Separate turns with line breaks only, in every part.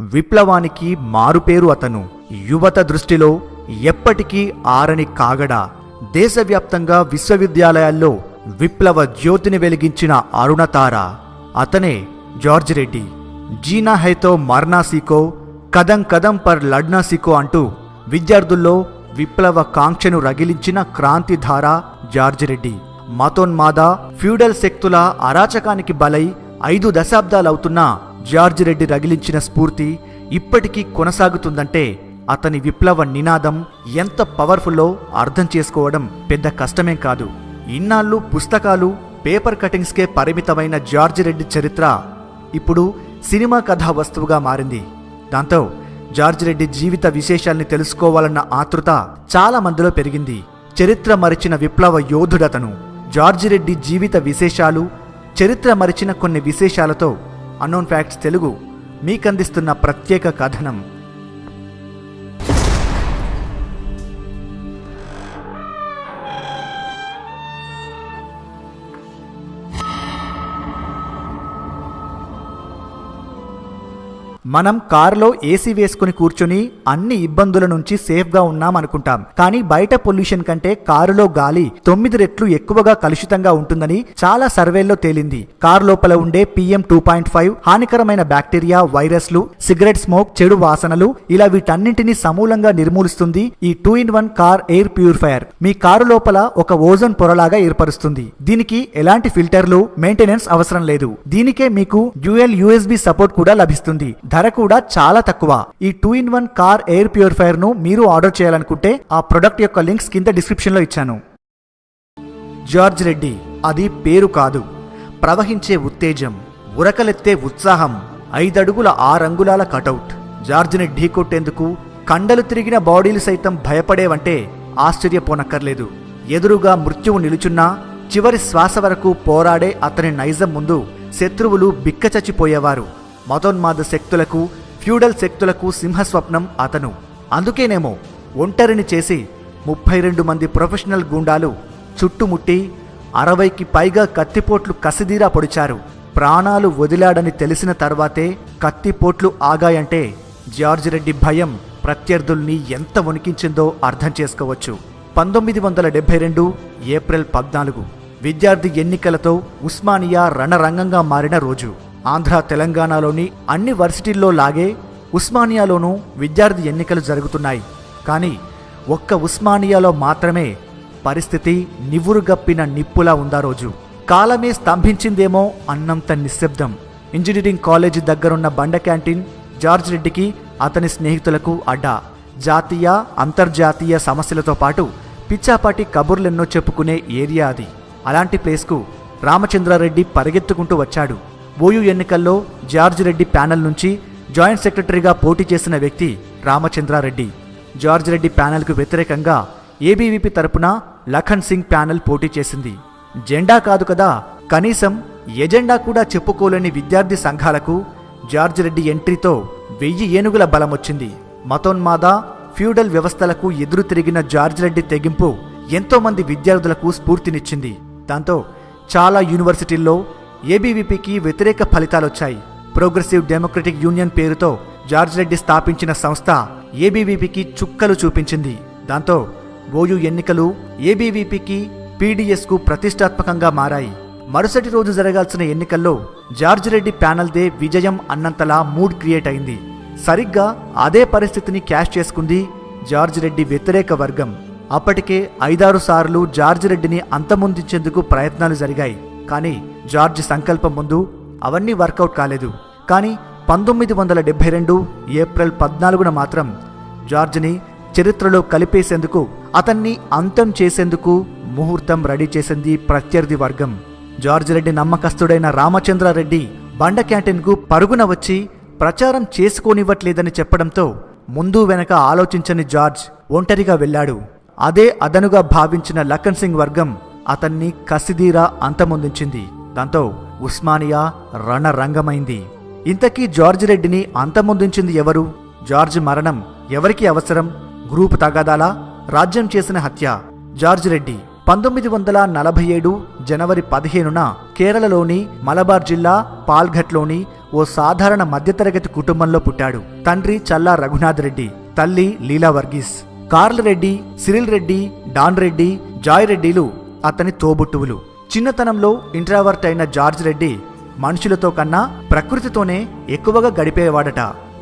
విప్లవానికి మారుపేరు అతను. యువత దృష్టిలో ఎప్పటికీ ఆరని కాగడ. దేశవ్యాప్తంగా విశ్వవిద్యాలయాల్లో విప్లవ జ్యోతిని వెలిగించిన అరుణతార. అతనే జార్జ్ రెడ్డి. జీనా హైతో మర్నాసీకో కదం కదం పర్ లడ్నాసీకో అంటూ విద్యార్థుల్లో విప్లవ కాంక్షను రగిలించిన క్రాంతిధార జార్జ్ రెడ్డి. మతోన్మాద ఫ్యూడల్ శక్తుల అరాచకానికి బలై ఐదు దశాబ్దాలవుతున్నా జార్జ్ రెడ్డి రగిలించిన స్ఫూర్తి ఇప్పటికీ కొనసాగుతుందంటే అతని విప్లవ నినాదం ఎంత పవర్ఫుల్లో అర్థం చేసుకోవడం పెద్ద కష్టమేం కాదు. ఇన్నాళ్ళు పుస్తకాలు పేపర్ కటింగ్స్కే పరిమితమైన జార్జ్ రెడ్డి చరిత్ర ఇప్పుడు సినిమా కథా వస్తువుగా మారింది. దాంతో జార్జ్ రెడ్డి జీవిత విశేషాల్ని తెలుసుకోవాలన్న ఆతృత చాలా మందిలో పెరిగింది. చరిత్ర మరిచిన విప్లవ యోధుడతను. జార్జ్ రెడ్డి జీవిత విశేషాలు చరిత్ర మరిచిన కొన్ని విశేషాలతో అన్నోన్ ఫ్యాక్ట్స్ తెలుగు మీకందిస్తున్న ప్రత్యేక కథనం. మనం కారులో ఏసీ వేసుకుని కూర్చుని అన్ని ఇబ్బందుల నుంచి సేఫ్గా ఉన్నాం అనుకుంటాం. కానీ బయట పొల్యూషన్ కంటే కారులో గాలి తొమ్మిది రెట్లు ఎక్కువగా కలుషితంగా ఉంటుందని చాలా సర్వేల్లో తేలింది. కారు లోపల ఉండే పిఎం టూ పాయింట్ ఫైవ్ హానికరమైన బ్యాక్టీరియా వైరస్లు సిగరెట్ స్మోక్ చెడు వాసనలు ఇలా వీటన్నింటినీ సమూలంగా నిర్మూలిస్తుంది ఈ two in one car air purifier. Me car లోపల ఒక ఓజోన్ పొరలాగా ఏర్పరుస్తుంది. దీనికి ఎలాంటి ఫిల్టర్లు మెయింటెనెన్స్ అవసరం లేదు. దీనికే మీకు డ్యూయల్ యూఎస్బి సపోర్ట్ కూడా లభిస్తుంది. ధర కూడా చాలా తక్కువ. ఈ two in one car air ప్యూరిఫైర్ను మీరు ఆర్డర్ చేయాలనుకుంటే ఆ ప్రొడక్ట్ యొక్క లింక్స్ కింద డిస్క్రిప్షన్లో ఇచ్చాను. జార్జ్ రెడ్డి అది పేరు కాదు. ప్రవహించే ఉత్తేజం ఉరకలెత్తే ఉత్సాహం ఐదడుగుల ఆరంగుళాల కటౌట్. జార్జ్ని ఢీకొట్టేందుకు కండలు తిరిగిన బాడీలు సైతం భయపడేవంటే ఆశ్చర్యపోనక్కర్లేదు. ఎదురుగా మృత్యువు నిలుచున్నా చివరి శ్వాస వరకు పోరాడే అతని నైజం ముందు శత్రువులు బిక్కచచ్చిపోయేవారు. మతోన్మాద శక్తులకు ఫ్యూడల్ శక్తులకు సింహస్వప్నం అతను. అందుకేనేమో ఒంటరిని చేసి ముప్పై రెండు మంది ప్రొఫెషనల్ గూండాలు చుట్టుముట్టి అరవైకి పైగా కత్తిపోట్లు కసిదీరా పొడిచారు. ప్రాణాలు వదిలాడని తెలిసిన తర్వాతే కత్తిపోట్లు ఆగాయంటే జార్జ్ రెడ్డి భయం ప్రత్యర్థుల్ని ఎంత వణికించిందో అర్థం చేసుకోవచ్చు. పంతొమ్మిది వందల డెబ్బై రెండు ఏప్రిల్ పద్నాలుగు విద్యార్థి ఎన్నికలతో ఉస్మానియా రణరంగంగా మారిన రోజు. ఆంధ్ర తెలంగాణలోని అన్ని వర్సిటీల్లో లాగే ఉస్మానియాలోనూ విద్యార్థి ఎన్నికలు జరుగుతున్నాయి. కానీ ఒక్క ఉస్మానియాలో మాత్రమే పరిస్థితి నివురుగప్పిన నిప్పులా ఉందా రోజు? కాలమే స్తంభించిందేమో అన్నంత నిశ్శబ్దం. ఇంజనీరింగ్ కాలేజీ దగ్గరున్న బండ క్యాంటీన్ జార్జ్ రెడ్డికి అతని స్నేహితులకు అడ్డా. జాతీయ అంతర్జాతీయ సమస్యలతో పాటు పిచ్చాపాటి కబుర్లెన్నో చెప్పుకునే ఏరియా అది. అలాంటి ప్లేస్కు రామచంద్రారెడ్డి పరిగెత్తుకుంటూ వచ్చాడు. ఓయూ ఎన్నికల్లో జార్జ్ రెడ్డి ప్యానెల్ నుంచి జాయింట్ సెక్రటరీగా పోటీ చేసిన వ్యక్తి రామచంద్రారెడ్డి. జార్జ్ రెడ్డి ప్యానెల్కు వ్యతిరేకంగా ఏబీవీపీ తరపున లఖన్ సింగ్ ప్యానెల్ పోటీ చేసింది. జెండా కాదు కదా కనీసం ఎజెండా కూడా చెప్పుకోలేని విద్యార్థి సంఘాలకు జార్జ్ రెడ్డి ఎంట్రీతో వెయ్యి ఏనుగుల బలమొచ్చింది మతోన్మాద ఫ్యూడల్ వ్యవస్థలకు ఎదురు తిరిగిన జార్జ్ రెడ్డి తెగింపు ఎంతోమంది విద్యార్థులకు స్ఫూర్తినిచ్చింది. దాంతో చాలా యూనివర్సిటీల్లో ఏబీవీపీకి వ్యతిరేక ఫలితాలొచ్చాయి. ప్రోగ్రెసివ్ డెమోక్రటిక్ యూనియన్ పేరుతో జార్జ్ రెడ్డి స్థాపించిన సంస్థ ఏబీవీపీకి చుక్కలు చూపించింది. దాంతో ఓయూ ఎన్నికలు ఏబీవీపీకి పీడీఎస్కు ప్రతిష్టాత్మకంగా మారాయి. మరుసటి రోజు జరగాల్సిన ఎన్నికల్లో జార్జ్ రెడ్డి ప్యానల్దే విజయం అన్నంతలా మూడ్ క్రియేట్ అయింది. సరిగ్గా అదే పరిస్థితిని క్యాష్ చేసుకుంది జార్జ్ రెడ్డి వ్యతిరేక వర్గం. అప్పటికే ఐదారు సార్లు జార్జ్ రెడ్డిని అంతమొందించేందుకు ప్రయత్నాలు జరిగాయి. కానీ జార్జ్ సంకల్పం ముందు అవన్నీ వర్కౌట్ కాలేదు. కానీ పంతొమ్మిది వందల డెబ్బై రెండు ఏప్రిల్ పద్నాలుగున మాత్రం జార్జ్ని చరిత్రలో కలిపేసేందుకు అతన్ని అంతం చేసేందుకు ముహూర్తం రెడీ చేసింది ప్రత్యర్థి వర్గం. జార్జ్ రెడ్డి నమ్మకస్తుడైన రామచంద్రారెడ్డి బండ క్యాంటీన్కు పరుగున వచ్చి ప్రచారం చేసుకోనివ్వట్లేదని చెప్పడంతో ముందు వెనక ఆలోచించని జార్జ్ ఒంటరిగా వెళ్ళాడు. అదే అదనుగా భావించిన లఖన్ సింగ్ వర్గం అతన్ని కసిదీరా అంతమొందించింది. దాంతో ఉస్మానియా రణరంగమైంది. ఇంతకీ జార్జ్ రెడ్డిని అంతమొందించింది ఎవరు? జార్జ్ మరణం ఎవరికి అవసరం? గ్రూపు తగాదాలా? రాజ్యం చేసిన హత్య? జార్జ్ రెడ్డి పంతొమ్మిది వందల నలభై ఏడు జనవరి పదిహేనున కేరళలోని మలబార్ జిల్లా పాల్ఘట్లోని ఓ సాధారణ మధ్యతరగతి కుటుంబంలో పుట్టాడు. తండ్రి చల్లా రఘునాథ్ రెడ్డి తల్లి Leela Varghese. Karl Reddy Cyril Reddy Don Reddy Joy రెడ్డిలు అతని తోబుట్టువులు. చిన్నతనంలో ఇంట్రావర్ట్ అయిన జార్జ్ రెడ్డి మనుషులతో కన్నా ప్రకృతితోనే ఎక్కువగా గడిపేవాడట.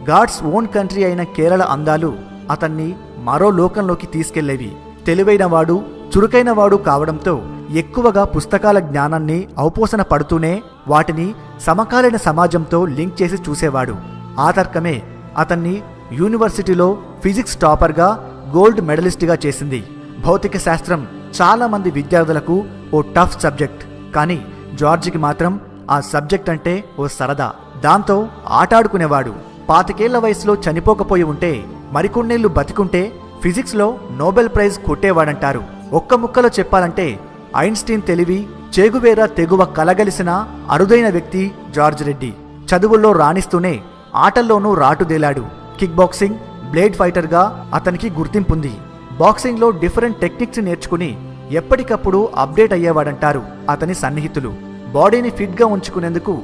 గాడ్స్ ఓన్ కంట్రీ అయిన కేరళ అందాలు అతన్ని మరో లోకంలోకి తీసుకెళ్ళేవి. తెలివైనవాడు చురుకైనవాడు కావడంతో ఎక్కువగా పుస్తకాల జ్ఞానాన్ని ఔపోసన పడుతూనే వాటిని సమకాలీన సమాజంతో లింక్ చేసి చూసేవాడు. ఆ తర్కమే అతన్ని యూనివర్సిటీలో ఫిజిక్స్ టాపర్గా గోల్డ్ మెడలిస్ట్గా చేసింది. భౌతిక శాస్త్రం చాలా మంది విద్యార్థులకు ఓ టఫ్ సబ్జెక్ట్ కానీ జార్జికి మాత్రం ఆ సబ్జెక్ట్ అంటే ఓ సరదా. దాంతో ఆటాడుకునేవాడు. పాతికేళ్ళ వయసులో చనిపోకపోయి ఉంటే మరికొన్నేళ్ళు బతికుంటే ఫిజిక్స్లో నోబెల్ ప్రైజ్ కొట్టేవాడంటారు. ఒక్క ముక్కలో చెప్పాలంటే ఐన్స్టీన్ తెలివి చేగువేరా తెగువ కలగలిసిన అరుదైన వ్యక్తి జార్జ్ రెడ్డి. చదువుల్లో రాణిస్తూనే ఆటల్లోనూ రాటుదేలాడు. కిక్ బాక్సింగ్ బ్లేడ్ ఫైటర్గా అతనికి గుర్తింపుంది బాక్సింగ్లో డిఫరెంట్ టెక్నిక్స్ నేర్చుకుని ఎప్పటికప్పుడు అప్డేట్ అయ్యేవాడంటారు అతని సన్నిహితులు. బాడీని ఫిట్గా ఉంచుకునేందుకు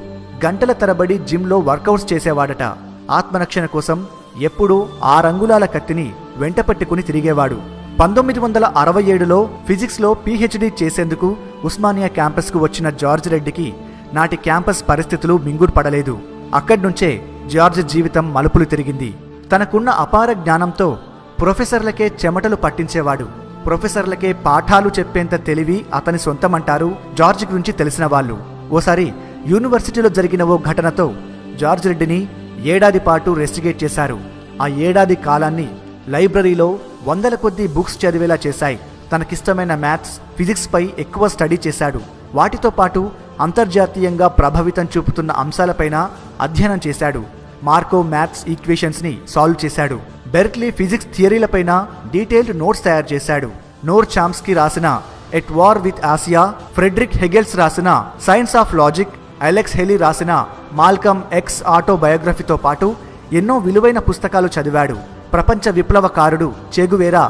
గంటల తరబడి జిమ్లో వర్కౌట్స్ చేసేవాడట. ఆత్మరక్షణ కోసం ఎప్పుడూ ఆ రంగులాల కత్తిని వెంటపట్టుకుని తిరిగేవాడు. పంతొమ్మిది వందల అరవై ఏడులో ఫిజిక్స్లో పీహెచ్డీ చేసేందుకు ఉస్మానియా క్యాంపస్కు వచ్చిన జార్జ్ రెడ్డికి నాటి క్యాంపస్ పరిస్థితులు మింగుడు పడలేదు అక్కడ్నుంచే జార్జ్ జీవితం మలుపులు తిరిగింది. తనకున్న అపార జ్ఞానంతో ప్రొఫెసర్లకే చెమటలు పట్టించేవాడు. ప్రొఫెసర్లకే పాఠాలు చెప్పేంత తెలివి అతని సొంతమంటారు జార్జ్ గురించి తెలిసిన వాళ్ళు. ఓసారి యూనివర్సిటీలో జరిగిన ఓ ఘటనతో జార్జ్ రెడ్డిని ఏడాది పాటు రెస్టిగేట్ చేశారు. ఆ ఏడాది కాలాన్ని లైబ్రరీలో వందల కొద్దీ బుక్స్ చదివేలా చేశాయి. తనకిష్టమైన మ్యాథ్స్ ఫిజిక్స్ పై ఎక్కువ స్టడీ చేశాడు. వాటితో పాటు అంతర్జాతీయంగా ప్రభావితం చూపుతున్న అంశాలపైన అధ్యయనం చేశాడు. మార్కో మ్యాథ్స్ ఈక్వేషన్స్ని సాల్వ్ చేశాడు. బెర్క్లీ ఫిజిక్స్ థియరీలపైన డీటెయిల్డ్ నోట్స్ తయారు చేశాడు. నోర్ చామ్స్కి రాసిన at war with Asia Friedrich Hegel's రాసిన science of logic Alex Haley రాసిన మాల్కమ్ ఎక్స్ ఆటోబయోగ్రఫీతో పాటు ఎన్నో విలువైన పుస్తకాలు చదివాడు. ప్రపంచ విప్లవకారుడు చెగువేరా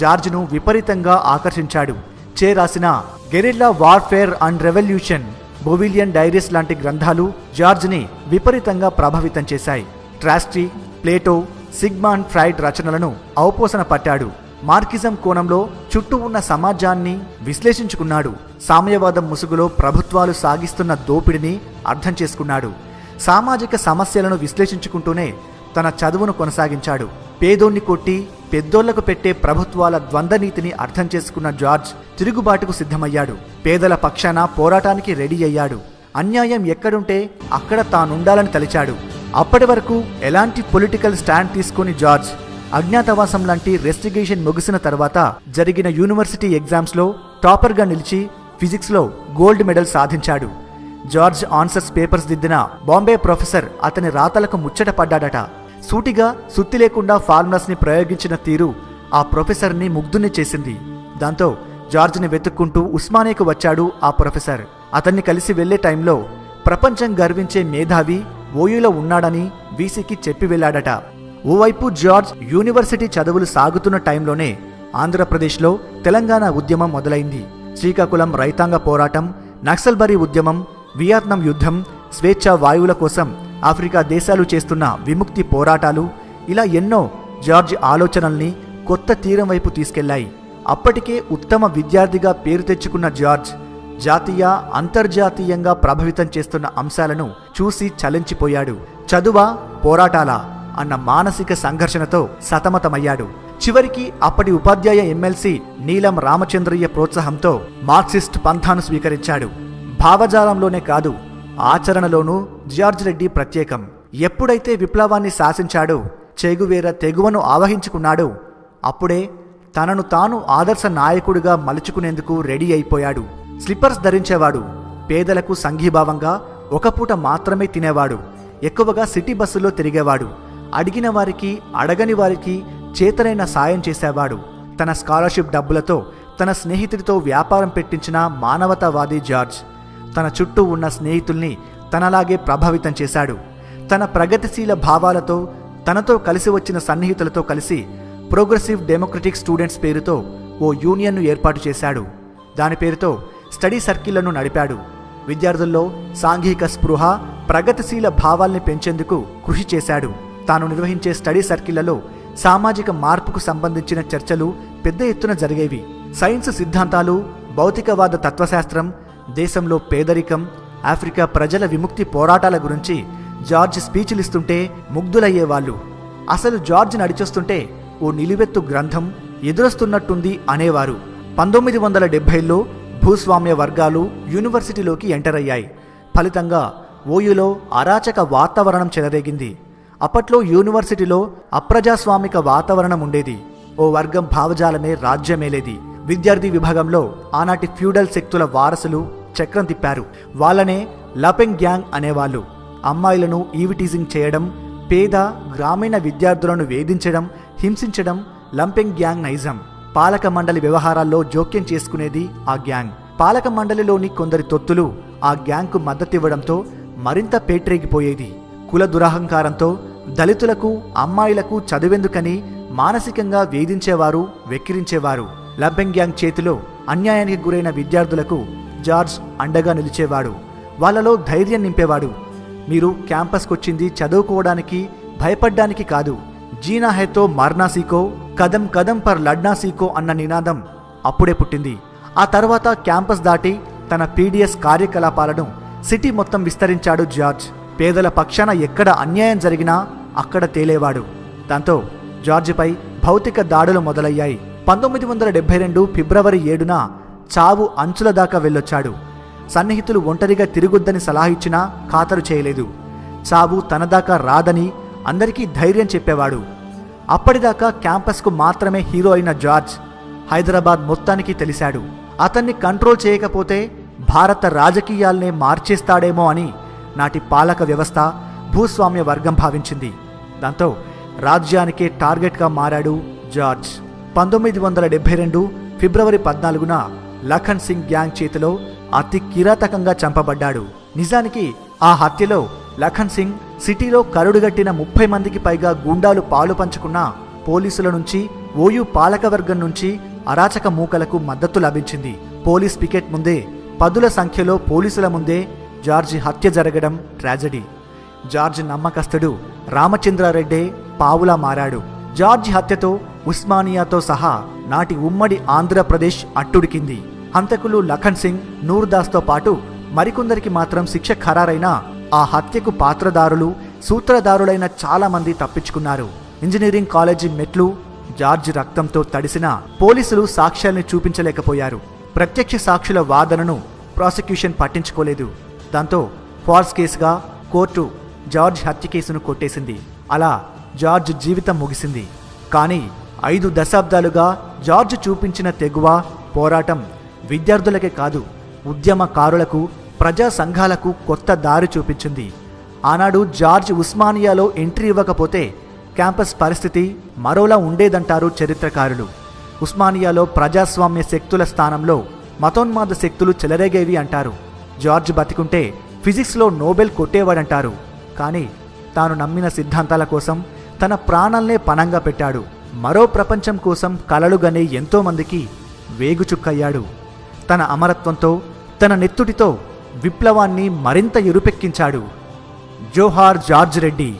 జార్జ్ను విపరీతంగా ఆకర్షించాడు. చే రాసిన guerrilla warfare and revolution Bolivian diaries లాంటి గ్రంథాలు జార్జ్ని విపరీతంగా ప్రభావితం చేశాయి. ట్రాస్ట్రీ ప్లేటో సిగ్మాండ్ ఫ్రైడ్ రచనలను ఔపోసన పట్టాడు. మార్కిజం కోణంలో చుట్టూ ఉన్న సమాజాన్ని విశ్లేషించుకున్నాడు. సామ్యవాదం ముసుగులో ప్రభుత్వాలు సాగిస్తున్న దోపిడిని అర్థం చేసుకున్నాడు. సామాజిక సమస్యలను విశ్లేషించుకుంటూనే తన చదువును కొనసాగించాడు. పేదోన్ని కొట్టి పెద్దోళ్ళకు పెట్టే ప్రభుత్వాల ద్వంద్వనీతిని అర్థం చేసుకున్న జార్జ్ తిరుగుబాటుకు సిద్ధమయ్యాడు. పేదల పక్షాన పోరాటానికి రెడీ అయ్యాడు. అన్యాయం ఎక్కడుంటే అక్కడ తానుండాలని తలిచాడు. అప్పటి వరకు ఎలాంటి పొలిటికల్ స్టాండ్ తీసుకుని జార్జ్ అజ్ఞాతవాసం లాంటి రెస్టిగేషన్ ముగిసిన తర్వాత జరిగిన యూనివర్సిటీ ఎగ్జామ్స్లో టాపర్గా నిలిచి ఫిజిక్స్లో గోల్డ్ మెడల్ సాధించాడు. జార్జ్ ఆన్సర్స్ పేపర్స్ దిద్దిన బాంబే ప్రొఫెసర్ అతని రాతలకు ముచ్చట పడ్డాడట. సూటిగా సుత్తి లేకుండా ఫార్ములాస్ని ప్రయోగించిన తీరు ఆ ప్రొఫెసర్ని ముగ్ధుని చేసింది. దాంతో జార్జ్ని వెతుక్కుంటూ ఉస్మానియాకు వచ్చాడు ఆ ప్రొఫెసర్. అతన్ని కలిసి వెళ్ళే టైంలో ప్రపంచం గర్వించే మేధావి ఓయూలో ఉన్నాడని వీసీకి చెప్పి వెళ్ళాడట. ఓవైపు జార్జ్ యూనివర్సిటీ చదువులు సాగుతున్న టైంలోనే ఆంధ్రప్రదేశ్లో తెలంగాణ ఉద్యమం మొదలైంది. శ్రీకాకుళం రైతాంగ పోరాటం నక్సల్బరీ ఉద్యమం వియత్నాం యుద్ధం స్వేచ్ఛ వాయువుల కోసం ఆఫ్రికా దేశాలు చేస్తున్న విముక్తి పోరాటాలు ఇలా ఎన్నో జార్జ్ ఆలోచనల్ని కొత్త తీరం వైపు తీసుకెళ్ళాయి అప్పటికే ఉత్తమ విద్యార్థిగా పేరు తెచ్చుకున్న జార్జ్ జాతీయ అంతర్జాతీయంగా ప్రభావితం చేస్తున్న అంశాలను చూసి చలించిపోయాడు. చదువా పోరాటాలా అన్న మానసిక సంఘర్షణతో సతమతమయ్యాడు. చివరికి అప్పటి ఉపాధ్యాయ ఎమ్మెల్సీ నీలం రామచంద్రయ్య ప్రోత్సాహంతో మార్క్సిస్ట్ పంథాను స్వీకరించాడు. భావజాలంలోనే కాదు ఆచరణలోనూ జార్జ్ రెడ్డి ప్రత్యేకం. ఎప్పుడైతే విప్లవాన్ని శాసించాడో చెగువేర తెగువను ఆవహించుకున్నాడో అప్పుడే తనను తాను ఆదర్శ నాయకుడిగా మలుచుకునేందుకు రెడీ అయిపోయాడు. స్లిప్పర్స్ ధరించేవాడు. పేదలకు సంఘీభావంగా ఒక పూట మాత్రమే తినేవాడు. ఎక్కువగా సిటీ బస్సులో తిరిగేవాడు. అడిగిన వారికి అడగని వారికి చేతనైన సాయం చేసేవాడు. తన స్కాలర్షిప్ డబ్బులతో తన స్నేహితుడితో వ్యాపారం పెట్టించిన మానవతావాది జార్జ్. తన చుట్టూ ఉన్న స్నేహితుల్ని తనలాగే ప్రభావితం చేశాడు. తన ప్రగతిశీల భావాలతో తనతో కలిసి వచ్చిన సన్నిహితులతో కలిసి ప్రోగ్రెసివ్ డెమోక్రటిక్ స్టూడెంట్స్ పేరుతో ఓ యూనియన్ను ఏర్పాటు చేశాడు. దాని పేరుతో స్టడీ సర్కిళ్ళను నడిపాడు. విద్యార్థుల్లో సాంఘిక స్పృహ ప్రగతిశీల భావాల్ని పెంచేందుకు కృషి చేశాడు. తాను నిర్వహించే స్టడీ సర్కిళ్ళలో సామాజిక మార్పుకు సంబంధించిన చర్చలు పెద్ద ఎత్తున జరిగేవి. సైన్స్ సిద్ధాంతాలు భౌతికవాద తత్వశాస్త్రం దేశంలో పేదరికం ఆఫ్రికా ప్రజల విముక్తి పోరాటాల గురించి జార్జ్ స్పీచ్లు ఇస్తుంటే ముగ్ధులయ్యేవాళ్ళు. అసలు జార్జ్ నడిచొస్తుంటే ఓ నిలువెత్తు గ్రంథం ఎదురొస్తున్నట్టుంది అనేవారు. పంతొమ్మిది వందల డెబ్బైలో భూస్వామ్య వర్గాలు యూనివర్సిటీలోకి ఎంటర్ అయ్యాయి. ఫలితంగా ఓయులో అరాచక వాతావరణం చెలరేగింది. అప్పట్లో యూనివర్సిటీలో అప్రజాస్వామిక వాతావరణం ఉండేది. ఓ వర్గం భావజాలమే రాజ్యమేలేది. విద్యార్థి విభాగంలో ఆనాటి ఫ్యూడల్ శక్తుల వారసులు చక్రం తిప్పారు. వాళ్ళనే లపెంగ్ గ్యాంగ్ అనేవాళ్ళు. అమ్మాయిలను ఈవిటీజింగ్ చేయడం పేద గ్రామీణ విద్యార్థులను వేధించడం హింసించడం లంపెంగ్ గ్యాంగ్ నైజం. పాలక మండలి వ్యవహారాల్లో జోక్యం చేసుకునేది ఆ గ్యాంగ్. పాలక మండలిలోని కొందరి తొత్తులు ఆ గ్యాంగ్కు మద్దతివ్వడంతో మరింత పేట్రేగిపోయేది. కుల దురహంకారంతో దళితులకు అమ్మాయిలకు చదువెందుకని మానసికంగా వేధించేవారు వెక్కిరించేవారు. లంపెంగ్ గ్యాంగ్ చేతిలో అన్యాయానికి గురైన విద్యార్థులకు జార్జ్ అండగా నిలిచేవాడు. వాళ్ళలో ధైర్యం నింపేవాడు. మీరు క్యాంపస్కొచ్చింది చదువుకోవడానికి భయపడ్డానికి కాదు. జీనా హెతో మర్నా సీకో కదం కదం పర్ లడ్నా సీకో అన్న నినాదం అప్పుడే పుట్టింది. ఆ తర్వాత క్యాంపస్ దాటి తన పీడిఎస్ కార్యకలాపాలను సిటీ మొత్తం విస్తరించాడు జార్జ్. పేదల పక్షాన ఎక్కడ అన్యాయం జరిగినా అక్కడ తేలేవాడు. దాంతో జార్జిపై భౌతిక దాడులు మొదలయ్యాయి. పంతొమ్మిది వందల డెబ్బై రెండు ఫిబ్రవరి ఏడున చావు అంచుల దాకా వెళ్ళొచ్చాడు. సన్నిహితులు ఒంటరిగా తిరుగుద్దని సలహా ఇచ్చినా ఖాతరు చేయలేదు. చావు తనదాకా రాదని అందరికీ ధైర్యం చెప్పేవాడు. అప్పటిదాకా క్యాంపస్కు మాత్రమే హీరో అయిన జార్జ్ హైదరాబాద్ మొత్తానికి తెలిశాడు. అతన్ని కంట్రోల్ చేయకపోతే భారత రాజకీయాల్నే మార్చేస్తాడేమో అని నాటి పాలక వ్యవస్థ భూస్వామ్య వర్గం భావించింది. దాంతో రాజ్యానికే టార్గెట్గా మారాడు జార్జ్. పంతొమ్మిది వందల డెబ్బై రెండు ఫిబ్రవరి పద్నాలుగున లఖన్ సింగ్ గ్యాంగ్ చేతిలో అతి కిరాతకంగా చంపబడ్డాడు. నిజానికి ఆ హత్యలో లఖన్ సింగ్ సిటీలో కరుడుగట్టిన ముప్పై మందికి పైగా గూండాలు పాలు పంచుకున్న పోలీసుల నుంచి ఓయూ పాలకవర్గం నుంచి అరాచక మూకలకు మద్దతు లభించింది. పోలీస్ పికెట్ ముందే పదుల సంఖ్యలో పోలీసుల ముందే జార్జి హత్య జరగడం ట్రాజడీ. జార్జ్ నమ్మకస్తుడు రామచంద్రారెడ్డే పావులా మారాడు. జార్జ్ హత్యతో ఉస్మానియాతో సహా నాటి ఉమ్మడి ఆంధ్రప్రదేశ్ అట్టుడికింది. హంతకులు లఖన్ సింగ్ నూర్దాస్తో పాటు మరికొందరికి మాత్రం శిక్ష ఖరారైన ఆ హత్యకు పాత్రదారులు సూత్రధారులైన చాలామంది తప్పించుకున్నారు. ఇంజనీరింగ్ కాలేజీ మెట్లు జార్జ్ రక్తంతో తడిసిన పోలీసులు సాక్ష్యాల్ని చూపించలేకపోయారు. ప్రత్యక్ష సాక్షుల వాదనను ప్రాసిక్యూషన్ పట్టించుకోలేదు. దాంతో ఫాల్స్ కేసుగా కోర్టు జార్జ్ హత్య కేసును కొట్టేసింది. అలా జార్జ్ జీవితం ముగిసింది. కానీ ఐదు దశాబ్దాలుగా జార్జ్ చూపించిన తెగువ పోరాటం విద్యార్థులకే కాదు ఉద్యమకారులకు ప్రజా సంఘాలకు కొత్త దారి చూపించింది. ఆనాడు జార్జ్ ఉస్మానియాలో ఎంట్రీ ఇవ్వకపోతే క్యాంపస్ పరిస్థితి మరోలా ఉండేదంటారు చరిత్రకారులు. ఉస్మానియాలో ప్రజాస్వామ్య శక్తుల స్థానంలో మతోన్మాద శక్తులు చెలరేగేవి అంటారు. జార్జ్ బతికుంటే ఫిజిక్స్లో నోబెల్ కొట్టేవాడంటారు. కానీ తాను నమ్మిన సిద్ధాంతాల కోసం తన ప్రాణాల్నే పణంగా పెట్టాడు. మరో ప్రపంచం కోసం కలలుగనే ఎంతోమందికి వేగుచుక్కయ్యాడు. తన అమరత్వంతో తన నెత్తుటితో విప్లవాన్ని మరింత ఎరుపెక్కించాడు జోహార్ జార్జ్ రెడ్డి.